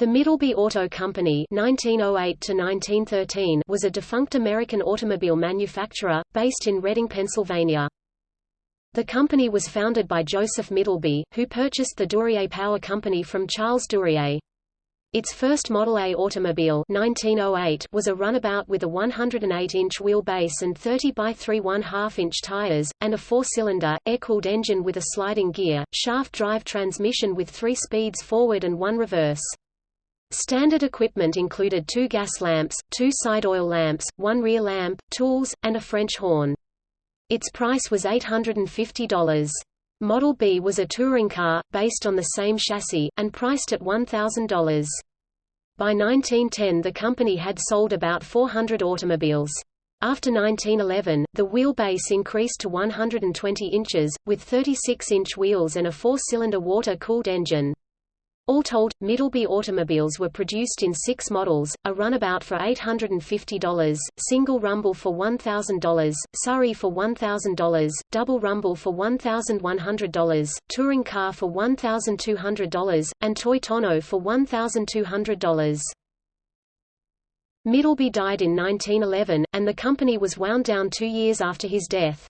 The Middleby Auto Company (1908–1913) was a defunct American automobile manufacturer based in Reading, Pennsylvania. The company was founded by Joseph Middleby, who purchased the Duryea Power Company from Charles Duryea. Its first Model A automobile 1908 was a runabout with a 108-inch wheelbase and 30 by 3 1/2-inch tires, and a four-cylinder, air-cooled engine with a sliding gear, shaft-drive transmission with three speeds forward and one reverse. Standard equipment included two gas lamps, two side oil lamps, one rear lamp, tools, and a French horn. Its price was $850. Model B was a touring car, based on the same chassis, and priced at $1,000. By 1910 the company had sold about 400 automobiles. After 1911, the wheelbase increased to 120 inches, with 36-inch wheels and a four-cylinder water-cooled engine. All told, Middleby automobiles were produced in six models, a runabout for $850, single rumble for $1,000, Surrey for $1,000, double rumble for $1,100, touring car for $1,200, and toy tonneau for $1,200. Middleby died in 1911, and the company was wound down two years after his death.